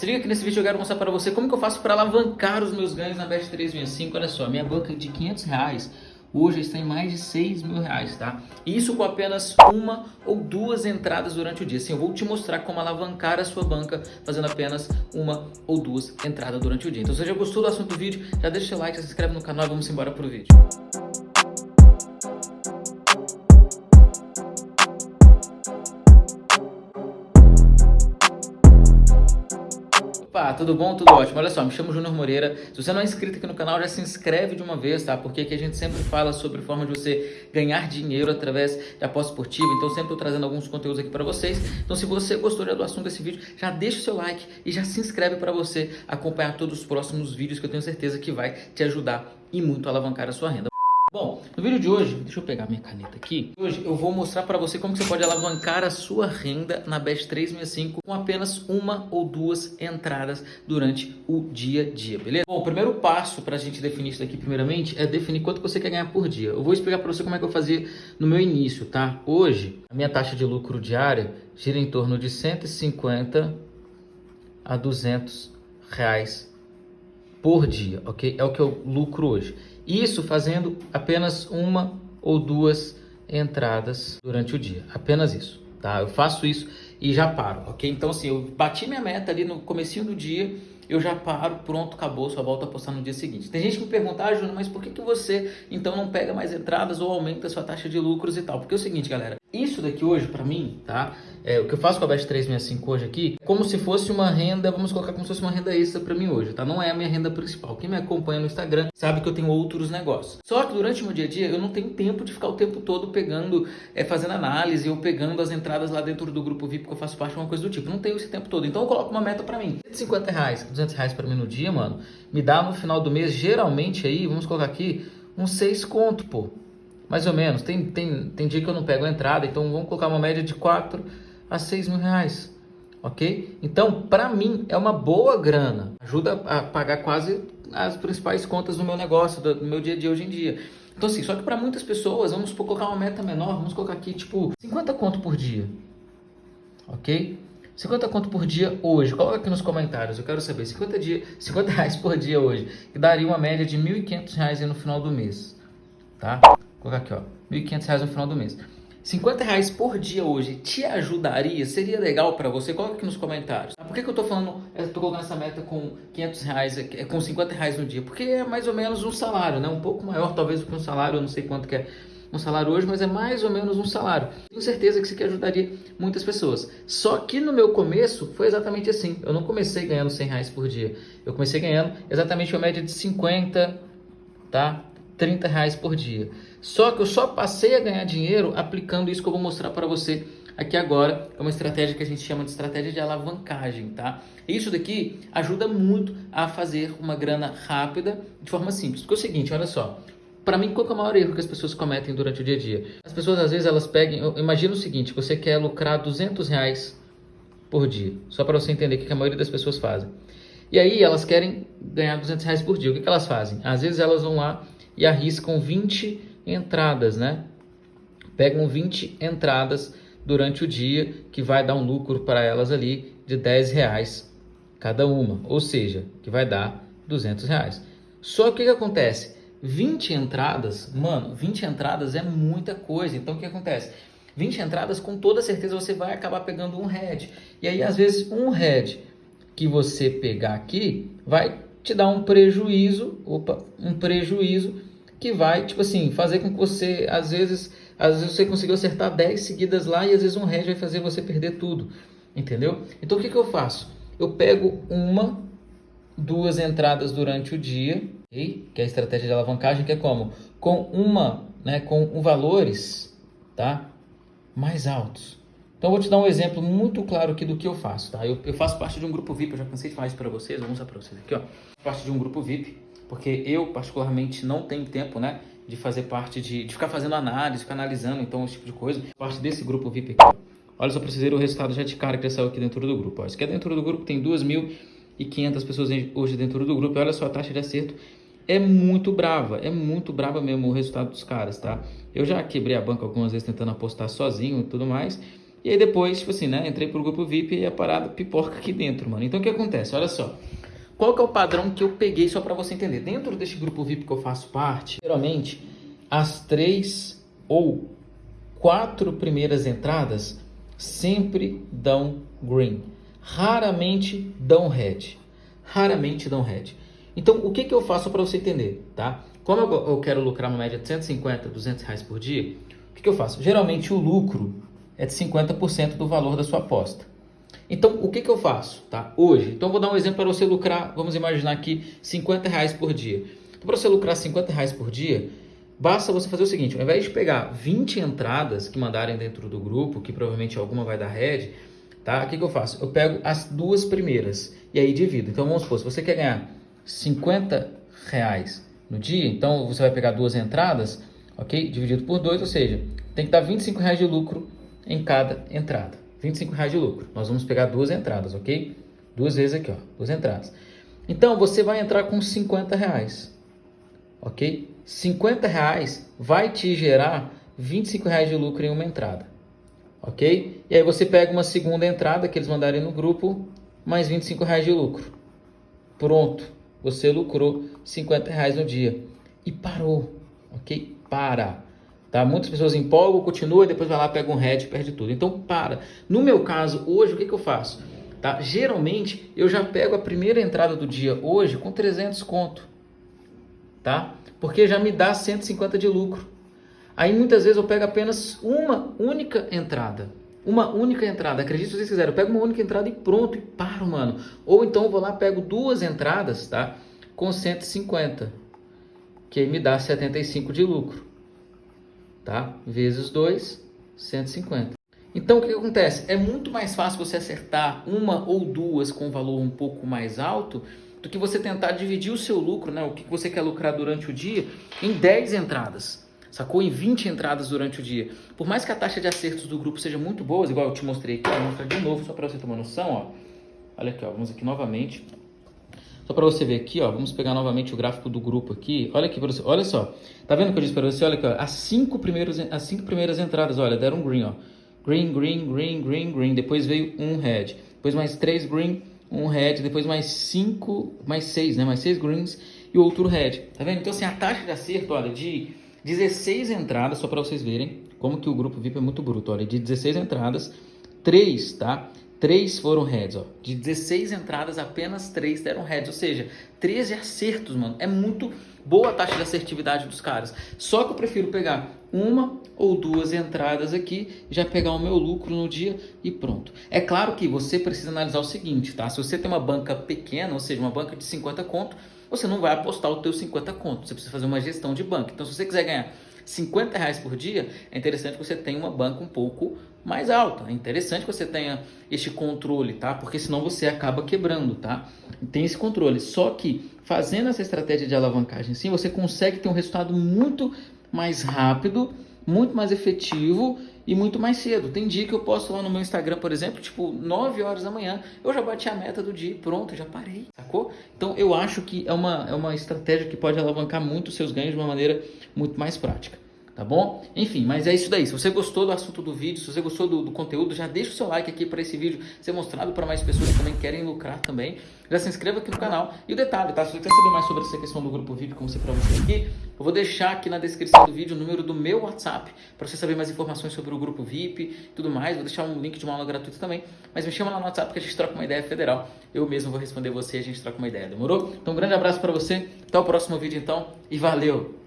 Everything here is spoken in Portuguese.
Se liga que nesse vídeo eu quero mostrar para você como que eu faço para alavancar os meus ganhos na Best 365. Olha só, minha banca de 500 reais hoje está em mais de 6 mil reais, tá? Isso com apenas uma ou duas entradas durante o dia. Assim, eu vou te mostrar como alavancar a sua banca fazendo apenas uma ou duas entradas durante o dia. Então, se você já gostou do assunto do vídeo, já deixa o like, se inscreve no canal e vamos embora pro vídeo. Tudo bom? Tudo ótimo. Olha só, me chamo Júnior Moreira. Se você não é inscrito aqui no canal, já se inscreve de uma vez, tá? Porque aqui a gente sempre fala sobre forma de você ganhar dinheiro através de aposta esportiva. Então sempre estou trazendo alguns conteúdos aqui para vocês. Então se você gostou do assunto desse vídeo, já deixa o seu like e já se inscreve para você acompanhar todos os próximos vídeos que eu tenho certeza que vai te ajudar e muito a alavancar a sua renda. Bom, no vídeo de hoje, deixa eu pegar minha caneta aqui. Hoje eu vou mostrar para você como você pode alavancar a sua renda na Best 365 com apenas uma ou duas entradas durante o dia a dia, beleza? Bom, o primeiro passo para a gente definir isso daqui primeiramente é definir quanto você quer ganhar por dia. Eu vou explicar para você como é que eu fazia no meu início, tá? Hoje, a minha taxa de lucro diária gira em torno de 150 a 200 reais por dia, ok? É o que eu lucro hoje. Isso fazendo apenas uma ou duas entradas durante o dia. Apenas isso, tá? Eu faço isso e já paro, ok? Então, assim, eu bati minha meta ali no comecinho do dia, eu já paro, pronto, acabou, só volto a postar no dia seguinte. Tem gente que me pergunta, ah, Júnior, mas por que, que você, então, não pega mais entradas ou aumenta a sua taxa de lucros e tal? Porque é o seguinte, galera, isso daqui hoje, para mim, tá? É, o que eu faço com a Best 365 hoje aqui, é como se fosse uma renda, vamos colocar como se fosse uma renda extra para mim hoje, tá? Não é a minha renda principal. Quem me acompanha no Instagram sabe que eu tenho outros negócios. Só que durante o meu dia a dia eu não tenho tempo de ficar o tempo todo pegando, é, fazendo análise ou pegando as entradas lá dentro do grupo VIP que eu faço parte, uma coisa do tipo. Não tenho esse tempo todo. Então eu coloco uma meta para mim. 150 reais, 200 reais para mim no dia, mano, me dá no final do mês, geralmente aí, vamos colocar aqui, uns 6 conto, pô mais ou menos. Tem, tem, tem dia que eu não pego a entrada, então vamos colocar uma média de 4 a 6 mil reais. Ok? Então, para mim, é uma boa grana. Ajuda a pagar quase as principais contas do meu negócio, do meu dia a dia hoje em dia. Então, assim, só que para muitas pessoas, vamos colocar uma meta menor, vamos colocar aqui, tipo, 50 conto por dia. Ok? 50 conto por dia hoje. Coloca aqui nos comentários, eu quero saber. 50, dia, 50 reais por dia hoje, que daria uma média de R$ 1.500 no final do mês. Tá? Vou colocar aqui, ó, R$ 1.500 no final do mês. 50 reais por dia hoje te ajudaria? Seria legal para você? Coloca aqui nos comentários. Por que, que eu tô falando, eu tô colocando essa meta com 500 reais, é, com 50 reais no dia? Porque é mais ou menos um salário, né? Um pouco maior talvez do que um salário, eu não sei quanto que é um salário hoje, mas é mais ou menos um salário. Tenho certeza que isso aqui ajudaria muitas pessoas. Só que no meu começo foi exatamente assim. Eu não comecei ganhando 100 reais por dia. Eu comecei ganhando exatamente uma média de 50, tá? 30 reais por dia. Só que eu só passei a ganhar dinheiro aplicando isso que eu vou mostrar para você aqui agora. É uma estratégia que a gente chama de estratégia de alavancagem, tá? Isso daqui ajuda muito a fazer uma grana rápida de forma simples. Porque é o seguinte, olha só. Para mim, qual é o maior erro que as pessoas cometem durante o dia a dia? As pessoas, às vezes, elas pegam... Imagina o seguinte, você quer lucrar 200 reais por dia. Só para você entender o que a maioria das pessoas fazem. E aí, elas querem ganhar 200 reais por dia. O que, que elas fazem? Às vezes, elas vão lá e arriscam 20 entradas, né? Pegam 20 entradas durante o dia, que vai dar um lucro para elas ali de 10 reais cada uma, ou seja, que vai dar 200 reais. Só que o que acontece? 20 entradas, mano, 20 entradas é muita coisa. Então o que acontece? 20 entradas, com toda certeza você vai acabar pegando um head. E aí, às vezes, um head que você pegar aqui vai te dar um prejuízo, opa, um prejuízo que vai, tipo assim, fazer com que você, às vezes, às vezes você conseguiu acertar 10 seguidas lá e às vezes um hedge vai fazer você perder tudo, entendeu? Então o que, que eu faço? Eu pego uma, duas entradas durante o dia, okay? que é a estratégia de alavancagem, que é como? Com uma, né, com valores, tá? Mais altos. Então eu vou te dar um exemplo muito claro aqui do que eu faço, tá? Eu, eu faço parte de um grupo VIP, eu já cansei de falar isso para vocês, vou mostrar para vocês aqui, ó. Parte de um grupo VIP porque eu particularmente não tenho tempo, né, de fazer parte de, de ficar fazendo análise, ficar analisando, então, esse tipo de coisa. Parte desse grupo VIP aqui. Olha só para vocês verem o resultado já de cara que já saiu aqui dentro do grupo. Ó. Isso aqui é dentro do grupo, tem 2.500 pessoas hoje dentro do grupo. Olha só, a taxa de acerto é muito brava, é muito brava mesmo o resultado dos caras, tá? Eu já quebrei a banca algumas vezes tentando apostar sozinho e tudo mais, E aí depois, tipo assim, né? Entrei pro grupo VIP e a parada pipoca aqui dentro, mano. Então o que acontece? Olha só. Qual que é o padrão que eu peguei só para você entender? Dentro desse grupo VIP que eu faço parte, geralmente as três ou quatro primeiras entradas sempre dão green. Raramente dão red. Raramente dão red. Então, o que, que eu faço para você entender, tá? Como eu, eu, quero lucrar uma média de 150, 200 reais por dia, o que, que eu faço? Geralmente o lucro é de 50% do valor da sua aposta. Então, o que, que eu faço, tá? Hoje, então vou dar um exemplo para você lucrar, vamos imaginar aqui, 50 reais por dia. Então, para você lucrar 50 reais por dia, basta você fazer o seguinte, ao invés de pegar 20 entradas que mandarem dentro do grupo, que provavelmente alguma vai dar red, tá? O que, que eu faço? Eu pego as duas primeiras e aí divido. Então, vamos supor, se você quer ganhar 50 reais no dia, então você vai pegar duas entradas, ok? Dividido por dois, ou seja, tem que dar 25 reais de lucro em cada entrada. 25 reais de lucro. Nós vamos pegar duas entradas, ok? Duas vezes aqui, ó, duas entradas. Então, você vai entrar com 50 reais, ok? 50 reais vai te gerar 25 reais de lucro em uma entrada, ok? E aí você pega uma segunda entrada que eles mandarem no grupo, mais 25 reais de lucro. Pronto, você lucrou 50 reais no dia e parou, ok? Para. Tá? Muitas pessoas empolgam, continua, depois vai lá, pega um head, perde tudo. Então para. No meu caso, hoje, o que, que eu faço? Tá? Geralmente, eu já pego a primeira entrada do dia hoje com 300 conto. Tá? Porque já me dá 150 de lucro. Aí muitas vezes eu pego apenas uma única entrada. Uma única entrada. Acredite se vocês quiserem. Eu pego uma única entrada e pronto, e paro, mano. Ou então eu vou lá, pego duas entradas, tá? Com 150. Que aí me dá 75 de lucro tá? Vezes 2, 150. Então o que acontece? É muito mais fácil você acertar uma ou duas com valor um pouco mais alto do que você tentar dividir o seu lucro, né? O que você quer lucrar durante o dia em 10 entradas. Sacou? Em 20 entradas durante o dia. Por mais que a taxa de acertos do grupo seja muito boa, igual eu te mostrei aqui, vou mostrar de novo só para você ter uma noção, ó. Olha aqui, ó, vamos aqui novamente. Só para você ver aqui, ó, vamos pegar novamente o gráfico do grupo aqui. Olha aqui para você, olha só. Tá vendo o que eu disse para você? Olha aqui, ó, as cinco primeiras, as cinco primeiras entradas, olha, deram green, ó. Green, green, green, green, green. Depois veio um red. Depois mais três green, um red. Depois mais cinco, mais seis, né? Mais seis greens e outro red. Tá vendo? Então assim, a taxa de acerto, olha, de 16 entradas, só para vocês verem como que o grupo VIP é muito bruto, olha, de 16 entradas, 3, tá? 3 foram heads, ó. De 16 entradas, apenas 3 deram heads. Ou seja, 13 acertos, mano. É muito boa a taxa de assertividade dos caras. Só que eu prefiro pegar uma ou duas entradas aqui, já pegar o meu lucro no dia e pronto. É claro que você precisa analisar o seguinte, tá? Se você tem uma banca pequena, ou seja, uma banca de 50 conto, você não vai apostar o teu 50 conto. Você precisa fazer uma gestão de banca. Então, se você quiser ganhar 50 reais por dia, é interessante que você tenha uma banca um pouco mais alta. É interessante que você tenha este controle, tá? Porque senão você acaba quebrando, tá? Tem esse controle. Só que fazendo essa estratégia de alavancagem, sim, você consegue ter um resultado muito mais rápido, muito mais efetivo e muito mais cedo. Tem dia que eu posto lá no meu Instagram, por exemplo, tipo 9 horas da manhã, eu já bati a meta do dia, pronto, já parei, sacou? Então eu acho que é uma, é uma estratégia que pode alavancar muito os seus ganhos de uma maneira muito mais prática tá bom? Enfim, mas é isso daí. Se você gostou do assunto do vídeo, se você gostou do, do conteúdo, já deixa o seu like aqui para esse vídeo ser mostrado para mais pessoas que também querem lucrar também. Já se inscreva aqui no canal. E o detalhe, tá? Se você quer saber mais sobre essa questão do grupo VIP, como você para você aqui, eu vou deixar aqui na descrição do vídeo o número do meu WhatsApp para você saber mais informações sobre o grupo VIP e tudo mais. Vou deixar um link de uma aula gratuita também. Mas me chama lá no WhatsApp que a gente troca uma ideia federal. Eu mesmo vou responder você e a gente troca uma ideia. Demorou? Então um grande abraço para você. Até o próximo vídeo então e valeu!